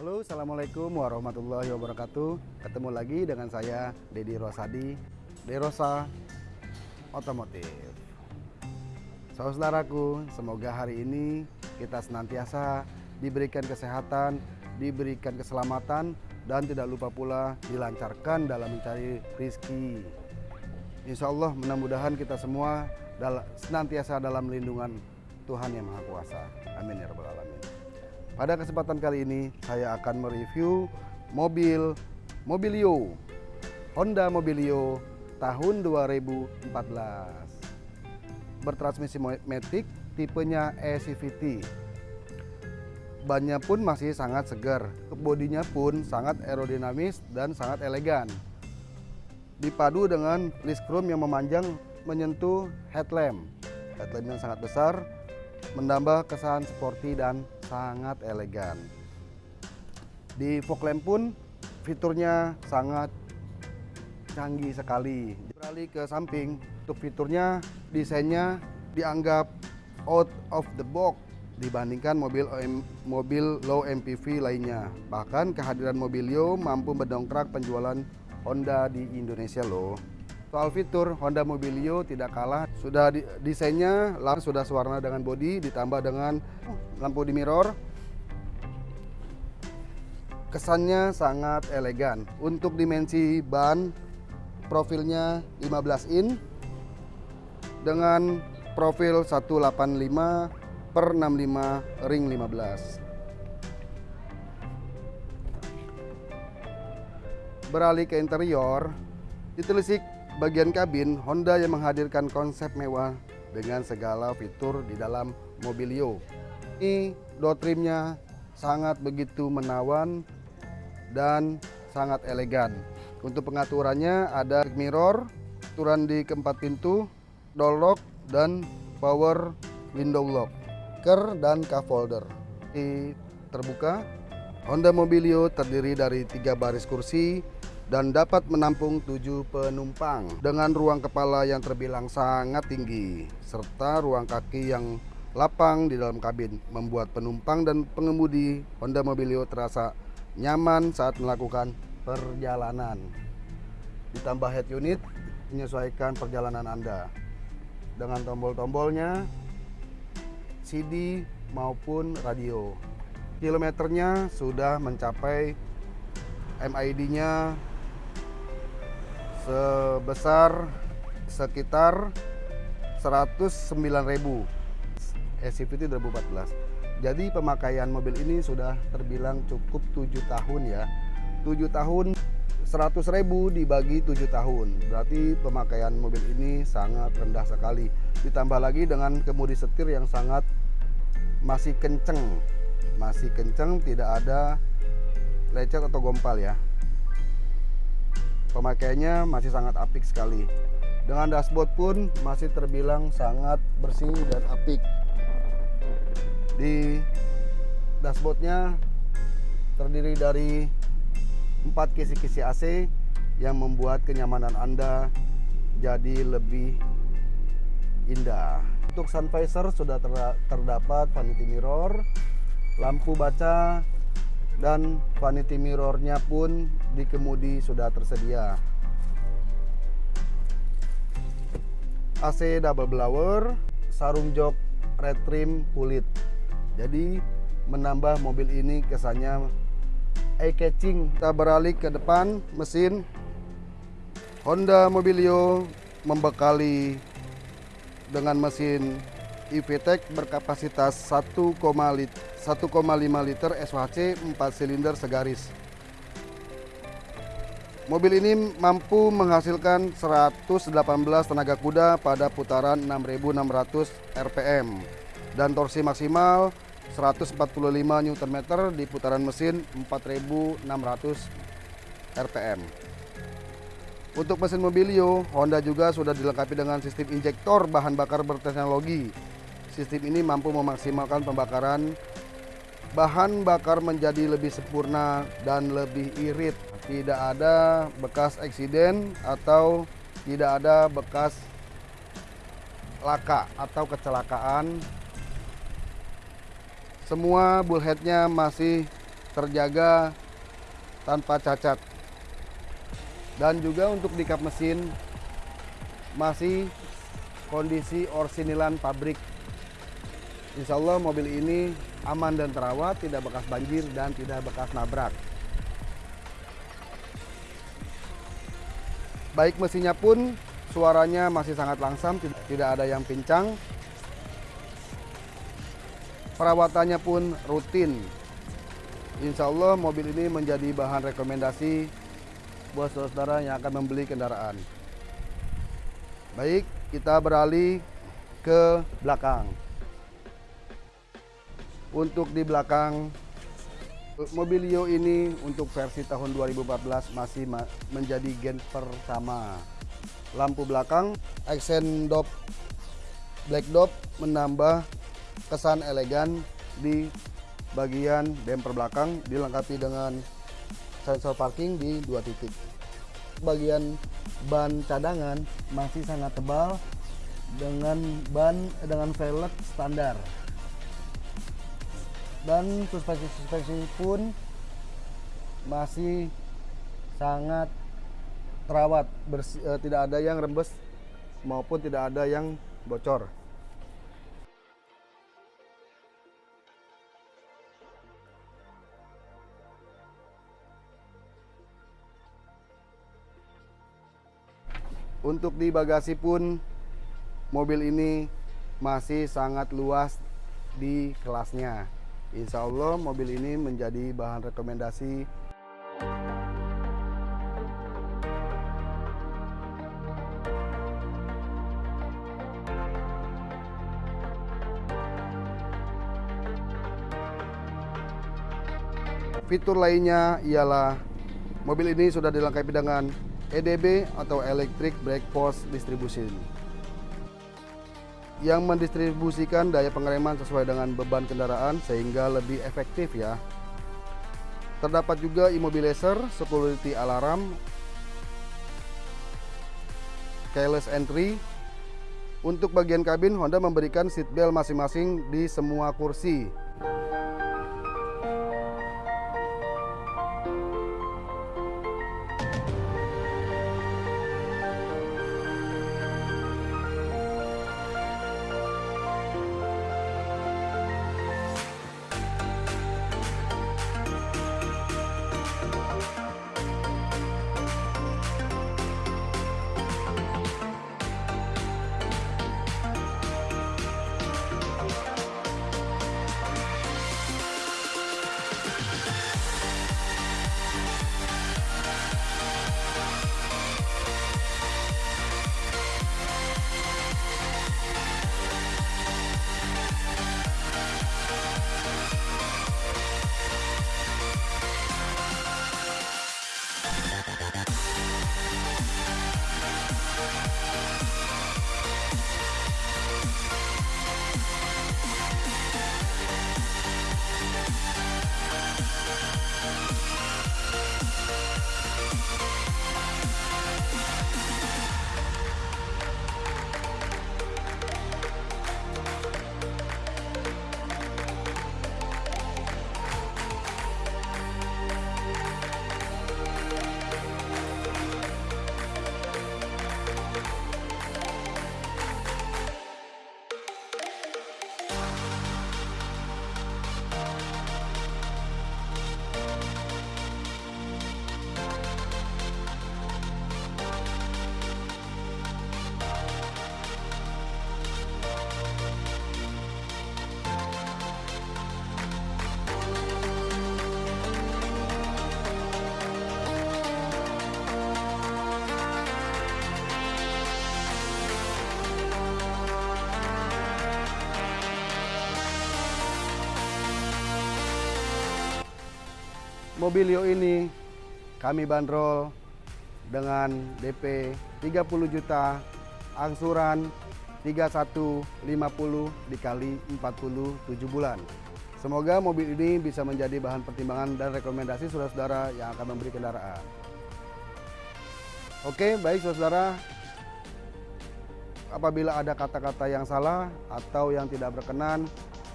Halo, Assalamualaikum warahmatullahi wabarakatuh. Ketemu lagi dengan saya, Dedi Rosadi, Derosa Otomotif. Saudaraku, semoga hari ini kita senantiasa diberikan kesehatan, diberikan keselamatan, dan tidak lupa pula dilancarkan dalam mencari rizki. Insya Allah mudah-mudahan kita semua senantiasa dalam lindungan Tuhan Yang Maha Kuasa. Amin ya Rabbal Alamin. Pada kesempatan kali ini saya akan mereview mobil Mobilio Honda Mobilio tahun 2014 bertransmisi matic tipenya e-CVT bannya pun masih sangat segar. Bodinya pun sangat aerodinamis dan sangat elegan. Dipadu dengan list chrome yang memanjang menyentuh headlamp. Headlamp yang sangat besar menambah kesan sporty dan sangat elegan. Di fog lamp pun fiturnya sangat canggih sekali. Beralih ke samping, untuk fiturnya desainnya dianggap out of the box dibandingkan mobil mobil low MPV lainnya. Bahkan kehadiran Mobilio mampu mendongkrak penjualan Honda di Indonesia loh. Soal fitur, Honda Mobilio tidak kalah. Sudah di, desainnya langsung sudah sewarna dengan bodi ditambah dengan lampu di mirror. Kesannya sangat elegan. Untuk dimensi ban profilnya 15 in dengan profil 185 per 65 ring 15. Beralih ke interior, ditelisik bagian kabin, Honda yang menghadirkan konsep mewah dengan segala fitur di dalam Mobilio. Ini door trimnya sangat begitu menawan dan sangat elegan. Untuk pengaturannya ada mirror, aturan di keempat pintu, door lock, dan power window lock, ker dan cup holder. Ini terbuka. Honda Mobilio terdiri dari tiga baris kursi dan dapat menampung tujuh penumpang dengan ruang kepala yang terbilang sangat tinggi serta ruang kaki yang lapang di dalam kabin membuat penumpang dan pengemudi Honda Mobilio terasa nyaman saat melakukan perjalanan. Ditambah head unit menyesuaikan perjalanan Anda dengan tombol-tombolnya CD maupun radio. Kilometernya sudah mencapai MID-nya sebesar sekitar 109.000 SCVT 2014 jadi pemakaian mobil ini sudah terbilang cukup 7 tahun ya. 7 tahun 100.000 dibagi 7 tahun. Berarti pemakaian mobil ini sangat rendah sekali. Ditambah lagi dengan kemudi setir yang sangat masih kenceng. Masih kenceng tidak ada lecet atau gompal ya pemakaiannya masih sangat apik sekali. Dengan dashboard pun masih terbilang sangat bersih dan apik. Di dashboardnya terdiri dari empat kisi-kisi AC yang membuat kenyamanan Anda jadi lebih indah. Untuk sun visor sudah terdapat vanity mirror lampu baca dan vanity mirrornya pun di kemudi sudah tersedia. AC double blower sarung jok red trim kulit. Jadi menambah mobil ini kesannya eye catching kita beralih ke depan mesin. Honda Mobilio membekali dengan mesin EVTEC berkapasitas 1,5 liter SHC 4 silinder segaris. Mobil ini mampu menghasilkan 118 tenaga kuda pada putaran 6600 rpm dan torsi maksimal 145 Nm di putaran mesin 4600 rpm. Untuk mesin Mobilio, Honda juga sudah dilengkapi dengan sistem injektor bahan bakar berteknologi Sistem ini mampu memaksimalkan pembakaran bahan bakar menjadi lebih sempurna dan lebih irit. Tidak ada bekas eksiden atau tidak ada bekas laka atau kecelakaan. Semua bullheadnya masih terjaga tanpa cacat. Dan juga untuk di kap mesin masih kondisi orsinilan pabrik. Insya Allah mobil ini aman dan terawat, tidak bekas banjir dan tidak bekas nabrak. Baik mesinnya pun suaranya masih sangat langsam, tidak ada yang pincang. Perawatannya pun rutin. Insya Allah mobil ini menjadi bahan rekomendasi buat saudara yang akan membeli kendaraan. Baik, kita beralih ke belakang. Untuk di belakang Mobilio ini untuk versi tahun 2014 masih menjadi gen pertama. Lampu belakang, aksen dop black dop menambah kesan elegan di bagian bumper belakang dilengkapi dengan sensor parking di dua titik. Bagian ban cadangan masih sangat tebal dengan ban dengan velg standar dan suspensi-suspensi pun masih sangat terawat bersih, eh, tidak ada yang rembes maupun tidak ada yang bocor. Untuk di bagasi pun mobil ini masih sangat luas di kelasnya Insya Allah mobil ini menjadi bahan rekomendasi. Fitur lainnya ialah mobil ini sudah dilengkapi dengan EDB atau Electric Brake Force Distribution yang mendistribusikan daya pengereman sesuai dengan beban kendaraan sehingga lebih efektif ya. Terdapat juga immobilizer, security alarm, keyless entry. Untuk bagian kabin Honda memberikan seat belt masing-masing di semua kursi. Mobilio ini kami bandrol dengan DP 30 juta, angsuran 3150 dikali 47 bulan. Semoga mobil ini bisa menjadi bahan pertimbangan dan rekomendasi saudara-saudara yang akan memberi kendaraan. Oke, baik saudara. Apabila ada kata-kata yang salah atau yang tidak berkenan,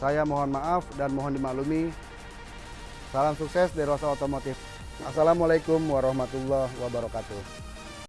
saya mohon maaf dan mohon dimaklumi. Salam sukses dari Rosa Otomotif. Assalamualaikum warahmatullahi wabarakatuh.